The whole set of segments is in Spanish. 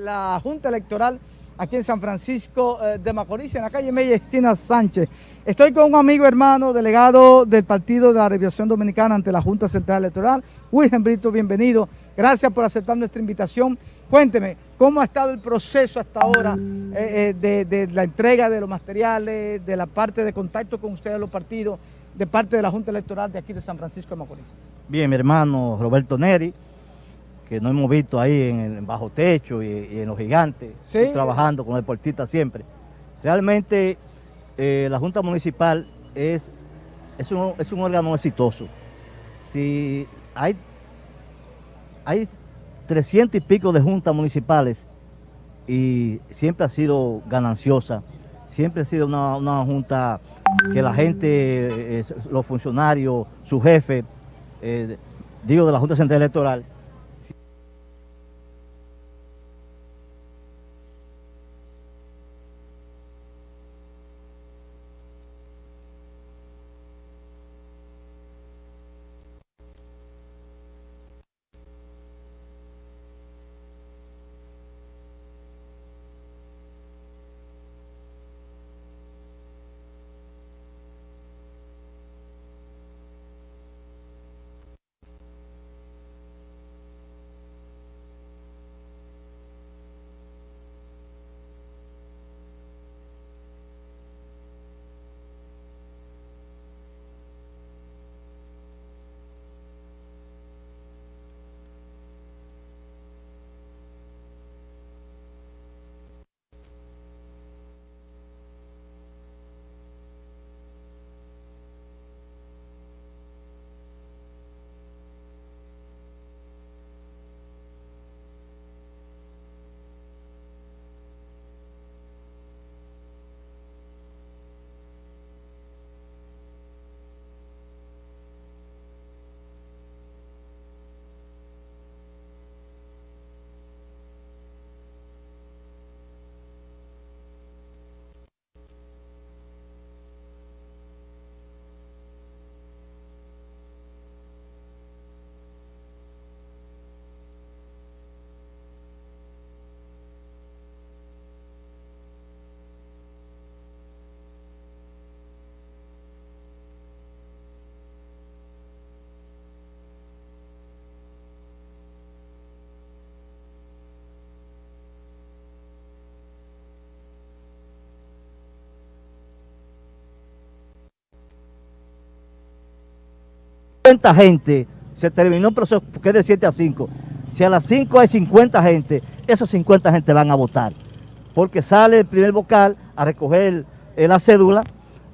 la Junta Electoral aquí en San Francisco eh, de Macorís, en la calle Mella, esquina Sánchez. Estoy con un amigo hermano, delegado del Partido de la Revolución Dominicana ante la Junta Central Electoral, Wilhelm Brito, bienvenido. Gracias por aceptar nuestra invitación. Cuénteme, ¿cómo ha estado el proceso hasta ahora eh, eh, de, la entrega de los materiales, de la parte de contacto con ustedes, los partidos, de parte de la Junta Electoral de aquí de San Francisco de Macorís? Bien, mi hermano Roberto Neri, que nos hemos visto ahí en el bajo techo y, en los gigantes, trabajando con los deportistas siempre. Realmente eh, la Junta Municipal es, es, un, es un órgano exitoso. Si hay, hay 300 y pico de juntas municipales y siempre ha sido gananciosa, siempre ha sido una, junta que la gente, eh, los funcionarios, su jefe, eh, digo de la Junta Central Electoral, gente, se terminó el proceso porque es de 7 a 5. Si a las 5 hay 50 gente, esos 50 gente van a votar. Porque sale el primer vocal a recoger la cédula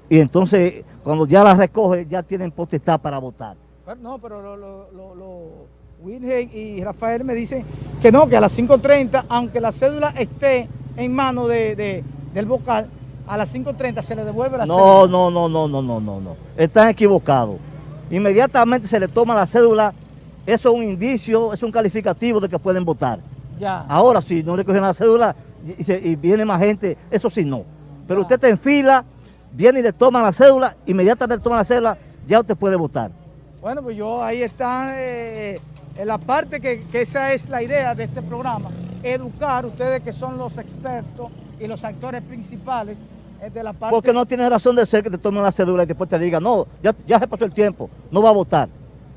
y entonces cuando ya la recoge ya tienen potestad para votar. no, pero lo, lo, y Rafael me dicen que no, que a las 5.30, aunque la cédula esté en mano de, del vocal, a las 5.30 se le devuelve la no, cédula. No, no, no, no, no, no, no. Están equivocados inmediatamente se le toma la cédula, eso es un indicio, es un calificativo de que pueden votar. Ya. Ahora, si no le cogen la cédula y, viene más gente, eso sí no. Pero usted está en fila, viene y le toma la cédula, inmediatamente toma la cédula, ya usted puede votar. Bueno, pues yo ahí está eh, en la parte que, que esa es la idea de este programa, educar ustedes que son los expertos y los actores principales porque no tiene razón de ser que te tomen la cédula y después te digan, no, ya, ya se pasó el tiempo, no va a votar.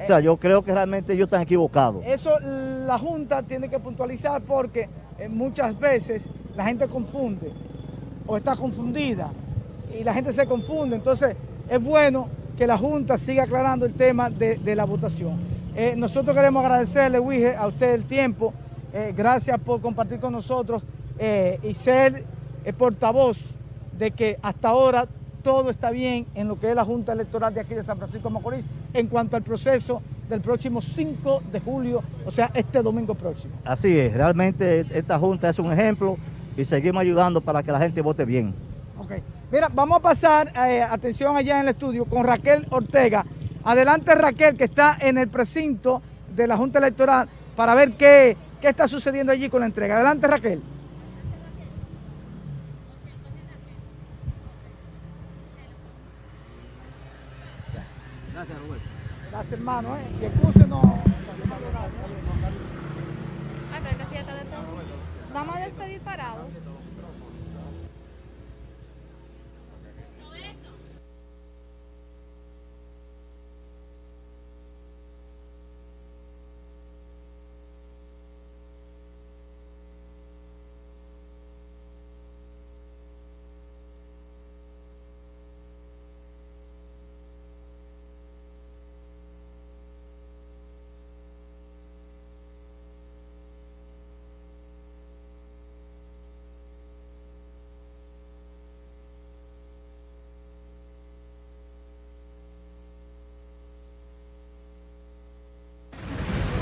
o sea, yo creo que realmente ellos están equivocados. Eso la Junta tiene que puntualizar porque eh, muchas veces la gente confunde o está confundida y la gente se confunde. Entonces es bueno que la Junta siga aclarando el tema de, la votación. Eh, nosotros queremos agradecerle, Wige, a usted el tiempo. Eh, gracias por compartir con nosotros y ser portavoz de que hasta ahora todo está bien en lo que es la Junta Electoral de aquí de San Francisco de Macorís en cuanto al proceso del próximo 5 de julio, o sea, este domingo próximo. Así es, realmente esta Junta es un ejemplo y seguimos ayudando para que la gente vote bien. Ok, mira, vamos a pasar, eh, atención allá en el estudio, con Raquel Ortega. Adelante Raquel, que está en el precinto de la Junta Electoral para ver qué, qué está sucediendo allí con la entrega. Adelante Raquel. Gracias, hermano, ¿eh? No... Que está dentro. vamos a despedir parados.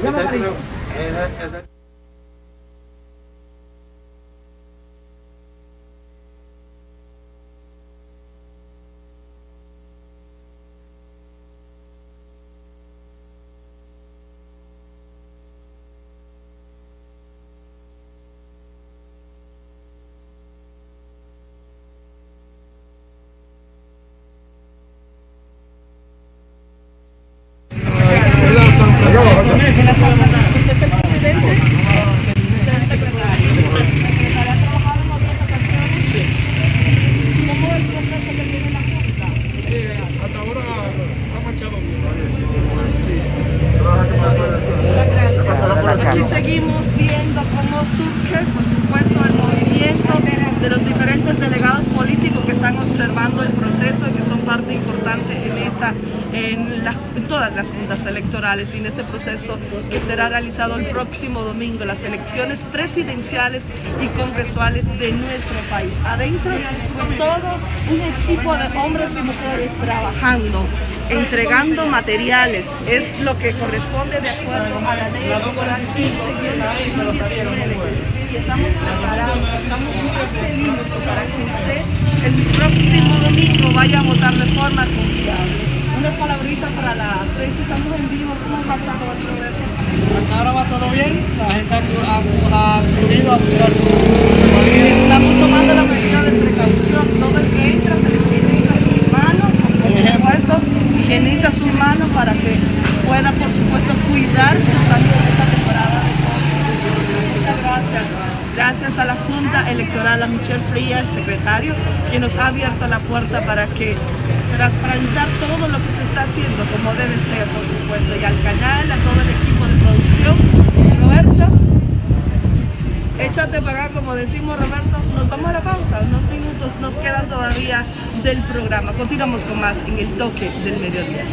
Llama de la San Francisco. Usted es el presidente del secretario. El secretario ha trabajado en otras ocasiones. ¿Cómo es el proceso que tiene la Junta? hasta ahora está marchado bien. Muchas gracias. Aquí seguimos viendo cómo surge, por supuesto, el movimiento de los diferentes delegados políticos que están observando el proceso y que son parte importante en esta, en, la, en todas las juntas electorales y en este proceso que será realizado el próximo domingo, las elecciones presidenciales y congresuales de nuestro país. Adentro, pues, todo un equipo de hombres y mujeres trabajando entregando materiales, es lo que corresponde de acuerdo a la ley aquí del 2019 y estamos preparados, estamos más que listos para que usted el próximo domingo vaya a votar de forma confiable. Unas palabritas para la prensa, estamos en vivo, ¿cómo pasa todo el ahora va todo bien, la gente ha, acudido a buscar Estamos tomando la medida de precaución, todo el que entra se le higieniza sus manos, por supuesto, higieniza sus manos para que pueda, por supuesto, cuidar su salud en esta temporada de COVID. Muchas gracias. A la Junta Electoral, a Michelle Fría, el secretario, quien nos ha abierto la puerta para que transparentar todo lo que se está haciendo como debe ser, por supuesto, y al canal, a todo el equipo de producción. Roberto, échate para acá, como decimos Roberto, nos vamos a la pausa, unos minutos nos quedan todavía del programa. Continuamos con más en el toque del mediodía.